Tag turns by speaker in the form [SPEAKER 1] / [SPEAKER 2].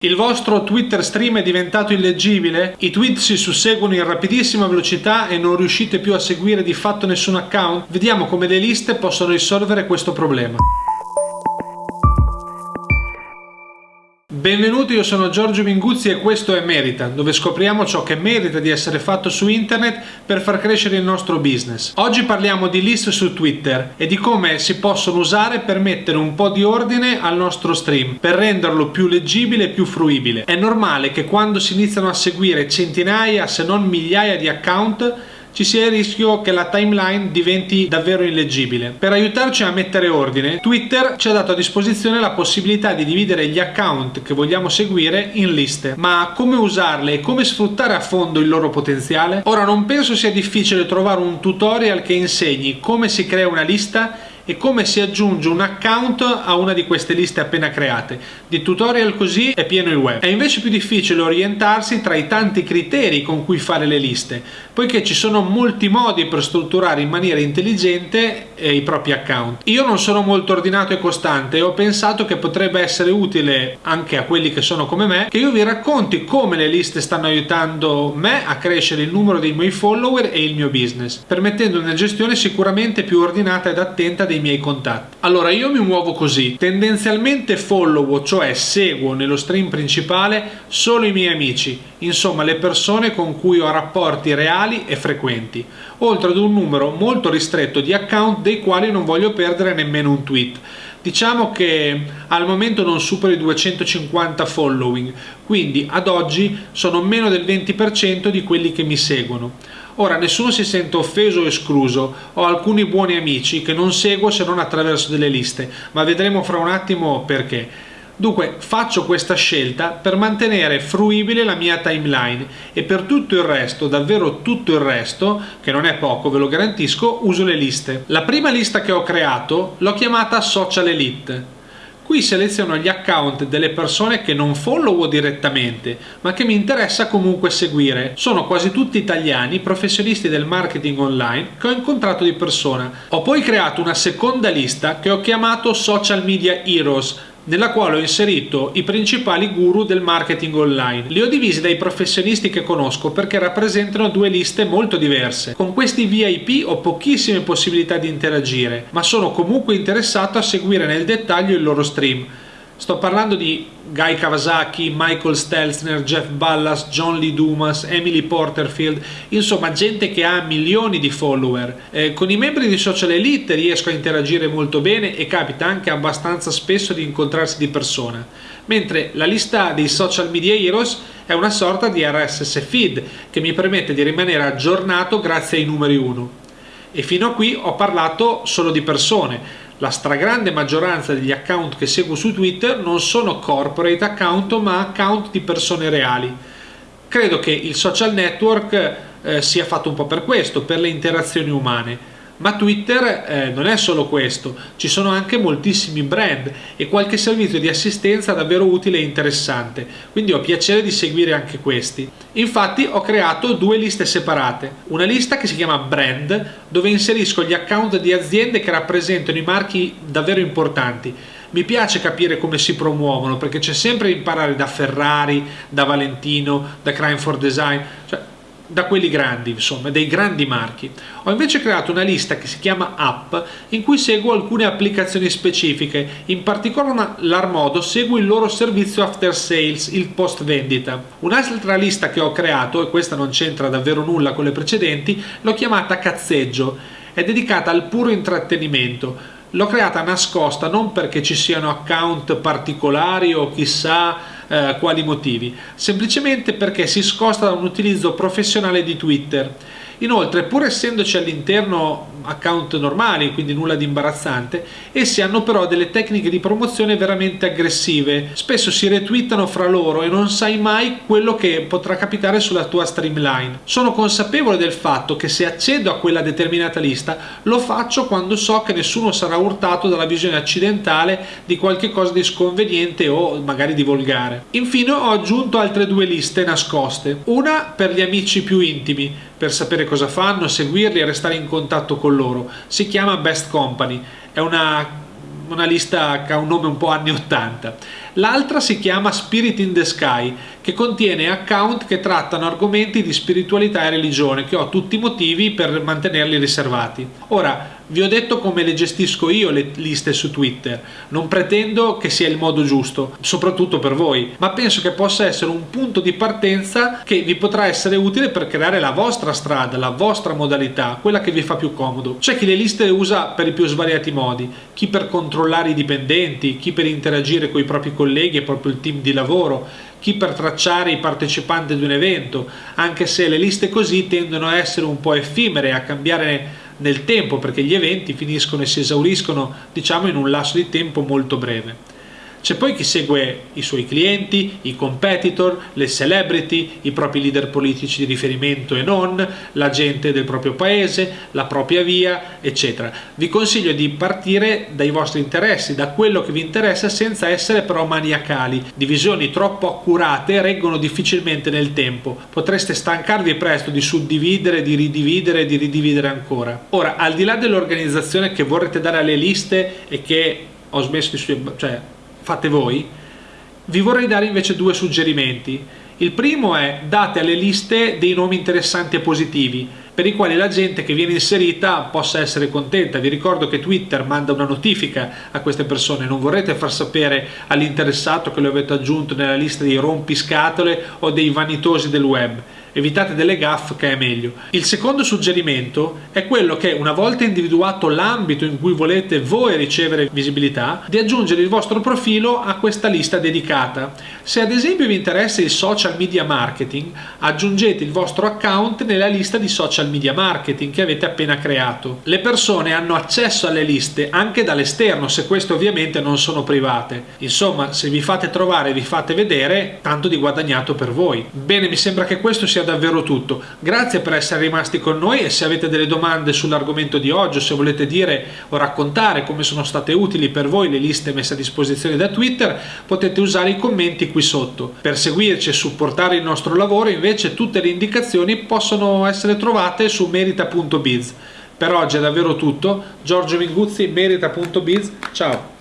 [SPEAKER 1] Il vostro Twitter stream è diventato illeggibile? I tweet si susseguono in rapidissima velocità e non riuscite più a seguire di fatto nessun account? Vediamo come le liste possono risolvere questo problema. Benvenuti, io sono Giorgio Minguzzi e questo è Merita, dove scopriamo ciò che merita di essere fatto su internet per far crescere il nostro business. Oggi parliamo di list su Twitter e di come si possono usare per mettere un po' di ordine al nostro stream, per renderlo più leggibile e più fruibile. È normale che quando si iniziano a seguire centinaia se non migliaia di account ci sia il rischio che la timeline diventi davvero illeggibile. Per aiutarci a mettere ordine, Twitter ci ha dato a disposizione la possibilità di dividere gli account che vogliamo seguire in liste. Ma come usarle e come sfruttare a fondo il loro potenziale? Ora non penso sia difficile trovare un tutorial che insegni come si crea una lista e come si aggiunge un account a una di queste liste appena create. Di tutorial così è pieno il web. È invece più difficile orientarsi tra i tanti criteri con cui fare le liste, poiché ci sono molti modi per strutturare in maniera intelligente eh, i propri account. Io non sono molto ordinato e costante e ho pensato che potrebbe essere utile anche a quelli che sono come me che io vi racconti come le liste stanno aiutando me a crescere il numero dei miei follower e il mio business, permettendo una gestione sicuramente più ordinata ed attenta dei dei miei contatti. Allora io mi muovo così, tendenzialmente follow, cioè seguo nello stream principale solo i miei amici, insomma le persone con cui ho rapporti reali e frequenti, oltre ad un numero molto ristretto di account dei quali non voglio perdere nemmeno un tweet. Diciamo che al momento non supero i 250 following, quindi ad oggi sono meno del 20% di quelli che mi seguono. Ora nessuno si sente offeso o escluso, ho alcuni buoni amici che non seguo se non attraverso delle liste, ma vedremo fra un attimo perché. Dunque faccio questa scelta per mantenere fruibile la mia timeline e per tutto il resto, davvero tutto il resto, che non è poco ve lo garantisco, uso le liste. La prima lista che ho creato l'ho chiamata Social Elite Qui seleziono gli account delle persone che non follow direttamente, ma che mi interessa comunque seguire. Sono quasi tutti italiani, professionisti del marketing online che ho incontrato di persona. Ho poi creato una seconda lista che ho chiamato Social Media Heroes, nella quale ho inserito i principali guru del marketing online. Li ho divisi dai professionisti che conosco perché rappresentano due liste molto diverse. Con questi VIP ho pochissime possibilità di interagire, ma sono comunque interessato a seguire nel dettaglio il loro stream. Sto parlando di Guy Kawasaki, Michael Stelzner, Jeff Ballas, John Lee Dumas, Emily Porterfield, insomma gente che ha milioni di follower. Eh, con i membri di Social Elite riesco a interagire molto bene e capita anche abbastanza spesso di incontrarsi di persona, mentre la lista dei Social Media Heroes è una sorta di RSS feed che mi permette di rimanere aggiornato grazie ai numeri 1. E fino a qui ho parlato solo di persone, la stragrande maggioranza degli account che seguo su Twitter non sono corporate account ma account di persone reali. Credo che il social network eh, sia fatto un po' per questo, per le interazioni umane ma Twitter eh, non è solo questo, ci sono anche moltissimi brand e qualche servizio di assistenza davvero utile e interessante, quindi ho piacere di seguire anche questi. Infatti ho creato due liste separate, una lista che si chiama brand, dove inserisco gli account di aziende che rappresentano i marchi davvero importanti, mi piace capire come si promuovono perché c'è sempre da imparare da Ferrari, da Valentino, da Crime for Design, cioè da quelli grandi, insomma, dei grandi marchi. Ho invece creato una lista che si chiama App in cui seguo alcune applicazioni specifiche, in particolar modo seguo il loro servizio after sales, il post vendita. Un'altra lista che ho creato, e questa non c'entra davvero nulla con le precedenti, l'ho chiamata Cazzeggio, è dedicata al puro intrattenimento. L'ho creata nascosta non perché ci siano account particolari o chissà eh, quali motivi, semplicemente perché si scosta da un utilizzo professionale di Twitter. Inoltre, pur essendoci all'interno account normali, quindi nulla di imbarazzante, essi hanno però delle tecniche di promozione veramente aggressive. Spesso si retweetano fra loro e non sai mai quello che potrà capitare sulla tua streamline. Sono consapevole del fatto che se accedo a quella determinata lista lo faccio quando so che nessuno sarà urtato dalla visione accidentale di qualche cosa di sconveniente o magari di volgare. Infine ho aggiunto altre due liste nascoste, una per gli amici più intimi, per sapere cosa fanno, seguirli e restare in contatto con loro. Si chiama Best Company, è una, una lista che ha un nome un po' anni 80 L'altra si chiama Spirit in the Sky, che contiene account che trattano argomenti di spiritualità e religione, che ho tutti i motivi per mantenerli riservati. Ora, vi ho detto come le gestisco io le liste su Twitter, non pretendo che sia il modo giusto, soprattutto per voi, ma penso che possa essere un punto di partenza che vi potrà essere utile per creare la vostra strada, la vostra modalità, quella che vi fa più comodo. C'è chi le liste usa per i più svariati modi, chi per controllare i dipendenti, chi per interagire con i propri colleghi e proprio il team di lavoro, chi per tracciare i partecipanti di un evento, anche se le liste così tendono a essere un po' effimere, a cambiare nel tempo perché gli eventi finiscono e si esauriscono diciamo in un lasso di tempo molto breve. C'è poi chi segue i suoi clienti, i competitor, le celebrity, i propri leader politici di riferimento e non, la gente del proprio paese, la propria via, eccetera. Vi consiglio di partire dai vostri interessi, da quello che vi interessa senza essere però maniacali. Divisioni troppo accurate reggono difficilmente nel tempo. Potreste stancarvi presto di suddividere, di ridividere e di ridividere ancora. Ora, al di là dell'organizzazione che vorrete dare alle liste e che ho smesso di... cioè fate voi, vi vorrei dare invece due suggerimenti. Il primo è date alle liste dei nomi interessanti e positivi, per i quali la gente che viene inserita possa essere contenta. Vi ricordo che Twitter manda una notifica a queste persone, non vorrete far sapere all'interessato che lo avete aggiunto nella lista dei rompiscatole o dei vanitosi del web evitate delle gaffe che è meglio. Il secondo suggerimento è quello che una volta individuato l'ambito in cui volete voi ricevere visibilità, di aggiungere il vostro profilo a questa lista dedicata. Se ad esempio vi interessa il social media marketing, aggiungete il vostro account nella lista di social media marketing che avete appena creato. Le persone hanno accesso alle liste anche dall'esterno, se queste ovviamente non sono private. Insomma, se vi fate trovare e vi fate vedere, tanto di guadagnato per voi. Bene, mi sembra che questo sia davvero tutto. Grazie per essere rimasti con noi e se avete delle domande sull'argomento di oggi o se volete dire o raccontare come sono state utili per voi le liste messe a disposizione da Twitter, potete usare i commenti qui sotto. Per seguirci e supportare il nostro lavoro invece tutte le indicazioni possono essere trovate su merita.biz. Per oggi è davvero tutto, Giorgio Minguzzi, merita.biz, ciao!